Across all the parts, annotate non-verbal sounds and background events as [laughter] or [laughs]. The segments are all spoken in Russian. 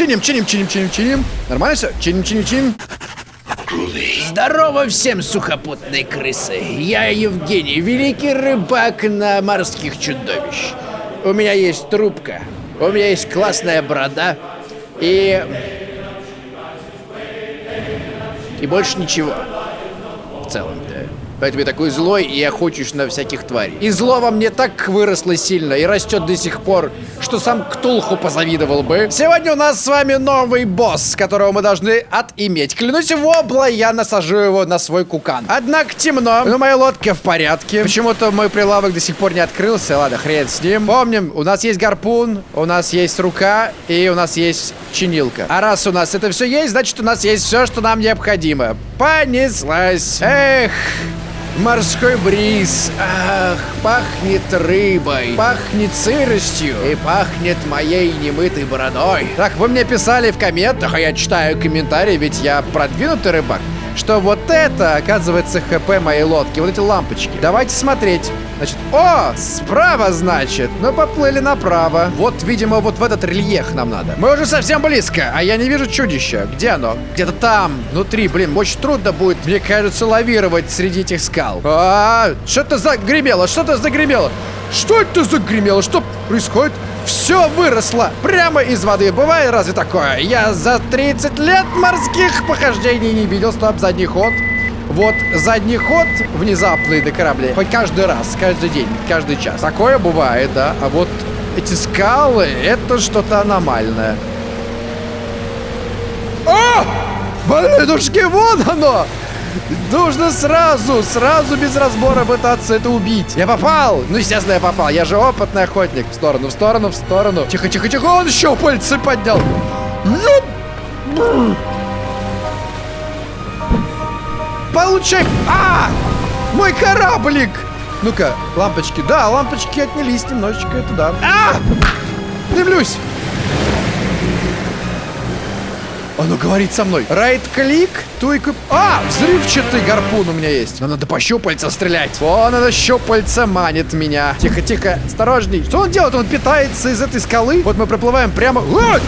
Чиним, чиним, чиним, чиним, чиним. Нормально все? Чиним, чиним, чиним. Здорово всем сухопутные крысы. Я Евгений, великий рыбак на морских чудовищ. У меня есть трубка, у меня есть классная борода и... И больше ничего. В целом. Поэтому я такой злой и охочусь на всяких тварей. И зло во мне так выросло сильно и растет до сих пор, что сам Ктулху позавидовал бы. Сегодня у нас с вами новый босс, которого мы должны отиметь. Клянусь в обла, я насажу его на свой кукан. Однако темно, но моя лодка в порядке. Почему-то мой прилавок до сих пор не открылся. Ладно, хрен с ним. Помним, у нас есть гарпун, у нас есть рука и у нас есть чинилка. А раз у нас это все есть, значит у нас есть все, что нам необходимо. Понеслась. Эх... Морской бриз, ах, пахнет рыбой, пахнет сыростью и пахнет моей немытой бородой. Так, вы мне писали в комментах, а я читаю комментарии, ведь я продвинутый рыбак, что вот это, оказывается, ХП моей лодки, вот эти лампочки. Давайте смотреть. Значит, о, справа, значит. Ну, поплыли направо. Вот, видимо, вот в этот рельеф нам надо. Мы уже совсем близко, а я не вижу чудища. Где оно? Где-то там, внутри. Блин, очень трудно будет, мне кажется, лавировать среди этих скал. А, что-то загремело, что-то загремело. Что это загремело? Что происходит? Все выросло прямо из воды. Бывает разве такое? Я за 30 лет морских похождений не видел. Стоп, задний ход. Вот задний ход внезапный до корабля. Хоть каждый раз, каждый день, каждый час. Такое бывает, да. А вот эти скалы, это что-то аномальное. О! Блинушки, вон оно! Нужно сразу, сразу без разбора пытаться это убить. Я попал! Ну, естественно, я попал. Я же опытный охотник. В сторону, в сторону, в сторону. Тихо, тихо, тихо. Он еще пальцы поднял. Получай! А! Мой кораблик! Ну-ка, лампочки. Да, лампочки отнялись немножечко, это да. А! Дымлюсь! Оно говорит со мной. Райт-клик, туйку... А, взрывчатый гарпун у меня есть. Но надо по щупальца стрелять. Вон это щупальца манит меня. Тихо, тихо, осторожней. Что он делает? Он питается из этой скалы. Вот мы проплываем прямо... А!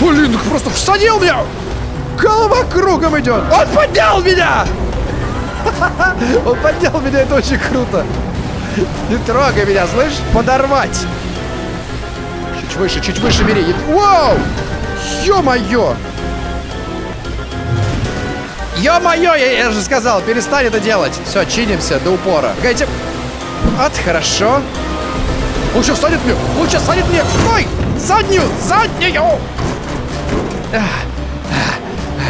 Блин, просто всадил меня! Голова кругом идет. Он поднял меня! Он поднял меня, это очень круто. Не трогай меня, слышь? Подорвать. Чуть выше, чуть выше бери. Вау! Ё-моё! Ё-моё, я, я же сказал, перестань это делать. Все, чинимся до упора. Погодите. Вот, хорошо. Он садит мне! Он садит мне! Ой! Заднюю! Заднюю!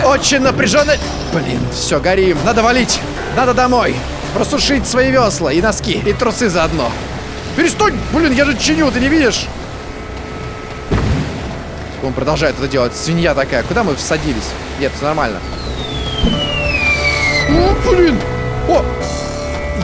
Очень напряженно. Блин, все, горим. Надо валить. Надо домой. Просушить свои весла и носки. И трусы заодно. Перестань! Блин, я же чиню, ты не видишь? Он продолжает это делать. Свинья такая. Куда мы всадились? Нет, все нормально. О, блин! О!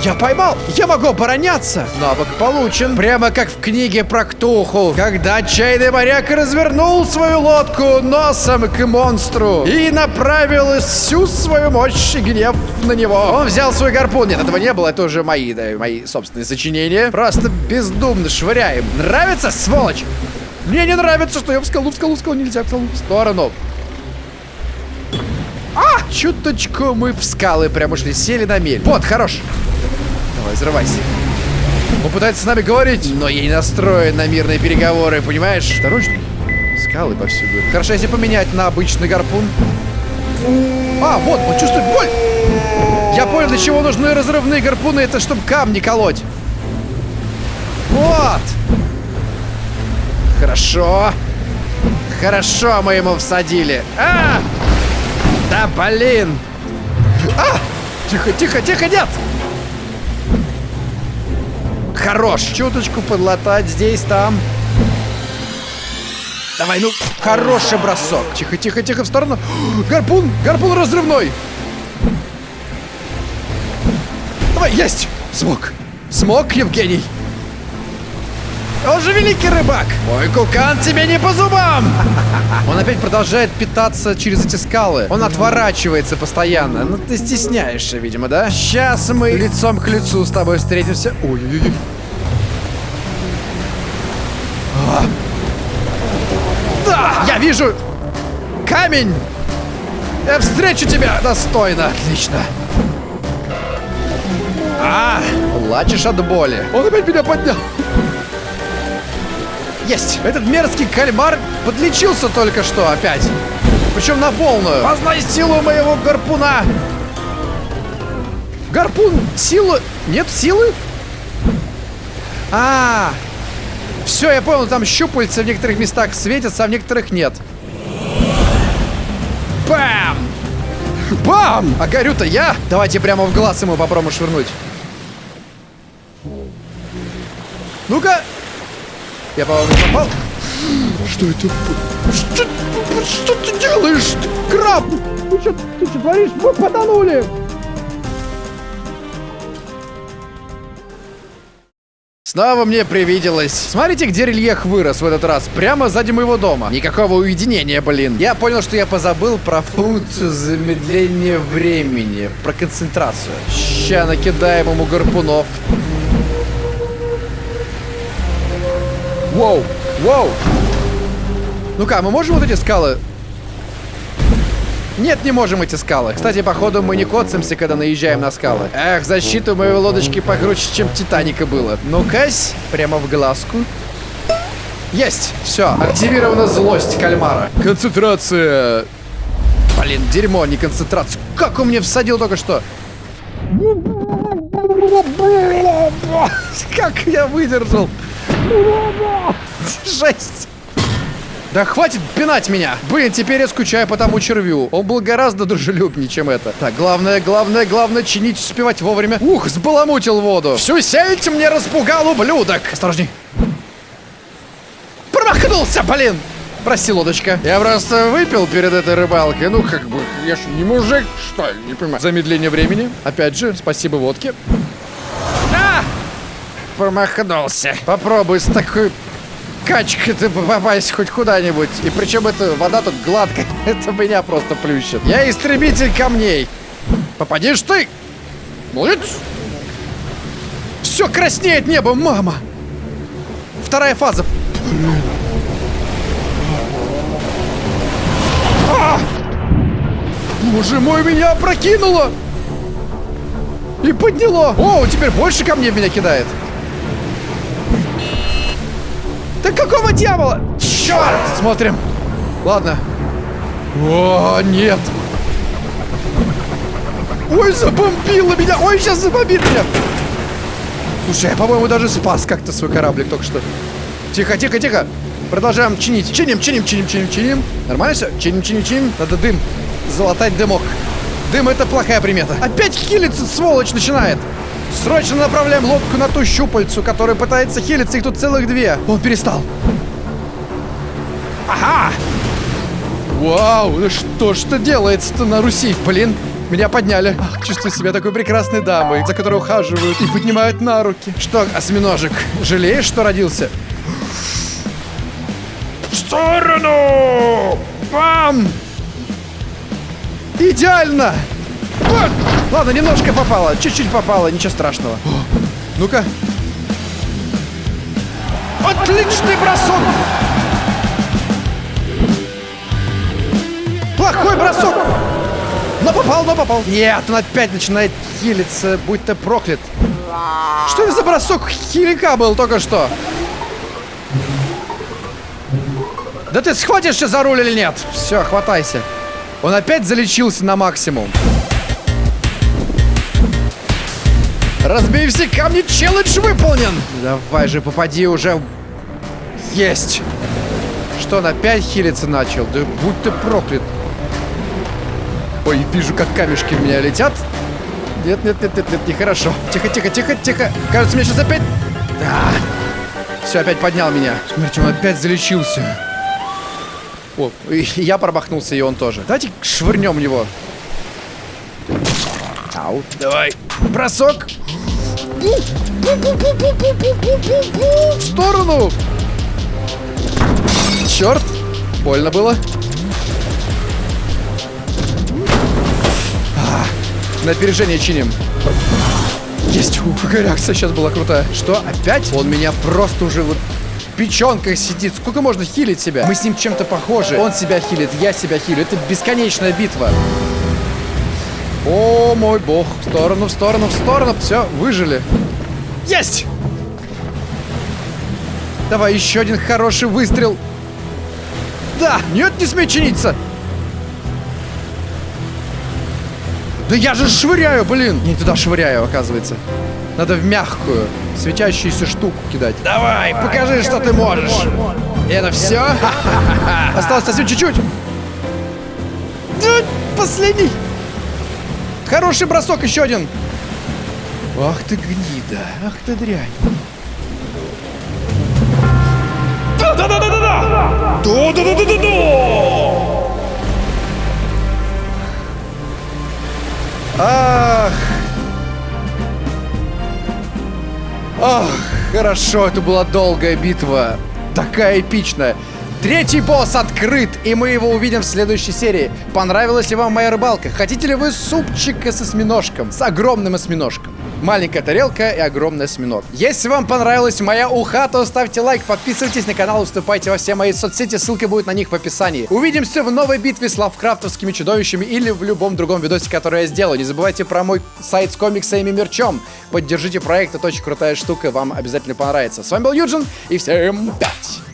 Я поймал! Я могу обороняться! Навык получен. Прямо как в книге про Ктуху. Когда отчаянный моряк развернул свою лодку носом к монстру и направил всю свою мощь и гнев на него. Он взял свой гарпун. Нет, этого не было. Это уже мои, да, мои собственные сочинения. Просто бездумно швыряем. Нравится, сволочь? Мне не нравится, что я в скалу, в скалу, в скалу нельзя, в скалу. В сторону. А! Чуточку мы в скалы прям ушли, сели на мель. Вот, хорош. Давай, взрывайся. Он пытается с нами говорить, но я не настроен на мирные переговоры, понимаешь? Осторожно. Скалы повсюду. Хорошо, если поменять на обычный гарпун. А, вот, он чувствует боль. Я понял, для чего нужны разрывные гарпуны. Это чтобы камни колоть. Вот. Хорошо. Хорошо мы ему всадили. А! Да блин! А! Тихо, тихо, тихо, нет! Хорош! Чуточку подлатать здесь, там. Давай, ну, хороший бросок. Тихо, тихо, тихо, в сторону. [gasps] Гарпун! Гарпун разрывной! Давай, есть! Смог! Смог, Евгений! Он же великий рыбак! Мой кукан тебе не по зубам! [laughs] Он опять продолжает питаться через эти скалы. Он отворачивается постоянно. Ну ты стесняешься, видимо, да? Сейчас мы лицом к лицу с тобой встретимся. Ой-ой-ой. А. Да! Я Я вижу камень! Я встречу тебя достойно. Отлично. А, плачешь от боли. Он опять меня поднял. Есть! Этот мерзкий кальмар подлечился только что опять. Причем на полную. Познай силу моего гарпуна. Гарпун, силу... Нет силы? А, все, я понял, там щупальца в некоторых местах светятся, а в некоторых нет. Бам! Бам! А горю-то я? Давайте прямо в глаз ему попробуем швырнуть. Ну-ка! Я, по-моему, попал. Что это? Что, что ты делаешь? Краб! Ты что, ты что творишь? Мы потонули! Снова мне привиделось. Смотрите, где рельеф вырос в этот раз. Прямо сзади моего дома. Никакого уединения, блин. Я понял, что я позабыл про функцию замедления времени. Про концентрацию. Ща накидаем ему гарпунов. Воу, воу. Ну-ка, мы можем вот эти скалы нет, не можем эти скалы. Кстати, походу мы не коцаемся, когда наезжаем на скалы. Эх, защита у моей лодочки покруче, чем Титаника было. Ну-кась, прямо в глазку. Есть! Все, активирована злость кальмара. Концентрация. Блин, дерьмо, не концентрация. Как он мне всадил только что? Как я выдержал? Жесть! Да хватит пинать меня! Блин, теперь я скучаю по тому червю. Он был гораздо дружелюбнее, чем это. Так, главное, главное, главное, чинить, успевать вовремя. Ух, сбаламутил воду. Всю сеть мне распугал ублюдок. Осторожней. Промахнулся, блин! Прости, лодочка. Я просто выпил перед этой рыбалкой. Ну, как бы, я ж не мужик, что ли, не понимаю. Замедление времени. Опять же, спасибо водке. Промахнулся. Попробуй с такой качка ты попасть хоть куда-нибудь. И причем эта вода тут гладкая. [laughs] Это меня просто плющит. Я истребитель камней. Попадешь ты. Молодец. Все краснеет небо, мама. Вторая фаза. А! Боже мой, меня опрокинуло! И подняло! О, теперь больше камней меня кидает. Да какого дьявола? Черт! Смотрим. Ладно. О, нет. Ой, забомбило меня. Ой, сейчас забомбит меня. Слушай, я, по-моему, даже спас как-то свой кораблик только что. Тихо, тихо, тихо. Продолжаем чинить. Чиним, чиним, чиним, чиним, чиним. Нормально все? Чиним, чиним, чиним. Надо дым. Залатать дымок. Дым это плохая примета. Опять хилиться, сволочь, начинает. Срочно направляем лодку на ту щупальцу, которая пытается хилиться. Их тут целых две. Он перестал. Ага! Вау, ну что ж это делается-то на Руси? Блин, меня подняли. Ах, чувствую себя такой прекрасной дамой, за которой ухаживают и поднимают на руки. Что, осьминожек, жалеешь, что родился? В сторону! Бам! Идеально! Ладно, немножко попало. Чуть-чуть попало, ничего страшного. [gasps] Ну-ка. Отличный бросок! Плохой бросок! Но попал, но попал. Нет, он опять начинает хилиться, будь ты проклят. Что это за бросок хилика был только что? Да ты схватишься за руль или нет? Все, хватайся. Он опять залечился на максимум. Разбей все камни, челлендж выполнен! Давай же, попади уже. Есть! Что, он опять хилиться начал? Да будь ты проклят. Ой, вижу, как камешки в меня летят. Нет, нет, нет, нет, нет, нехорошо. Тихо, тихо, тихо, тихо. Кажется, мне сейчас опять... Да. Все, опять поднял меня. Смотрите, он опять залечился. О, я промахнулся, и он тоже. Давайте швырнем в него. Ау. Давай. Бросок. В сторону! Черт! Больно было. А, на опережение чиним. Есть! Ух, какая реакция сейчас была крутая. Что, опять? Он меня просто уже вот печенках сидит. Сколько можно хилить себя? Мы с ним чем-то похожи. Он себя хилит, я себя хилю. Это бесконечная битва. О, мой бог. В сторону, в сторону, в сторону. Все, выжили. Есть! Давай еще один хороший выстрел. Да! Нет, не смей чиниться! Да я же швыряю, блин! Не туда швыряю, оказывается. Надо в мягкую, светящуюся штуку кидать. Давай, покажи, что ты можешь. И это все? [laughs] Осталось совсем чуть-чуть. Последний. Хороший бросок, еще один. Ах ты гнида, ах ты дрянь. Да-да-да-да-да! Да-да-да-да-да! Ах. Ах, хорошо, это была долгая битва. Такая эпичная. Третий босс открыт, и мы его увидим в следующей серии. Понравилась ли вам моя рыбалка? Хотите ли вы супчика с осьминожком? С огромным осьминожком. Маленькая тарелка и огромный осьминог. Если вам понравилась моя уха, то ставьте лайк, подписывайтесь на канал, вступайте во все мои соцсети, ссылка будет на них в описании. Увидимся в новой битве с лавкрафтовскими чудовищами или в любом другом видосе, который я сделаю. Не забывайте про мой сайт с комиксами и мерчом. Поддержите проект, это очень крутая штука, вам обязательно понравится. С вами был Юджин, и всем пять!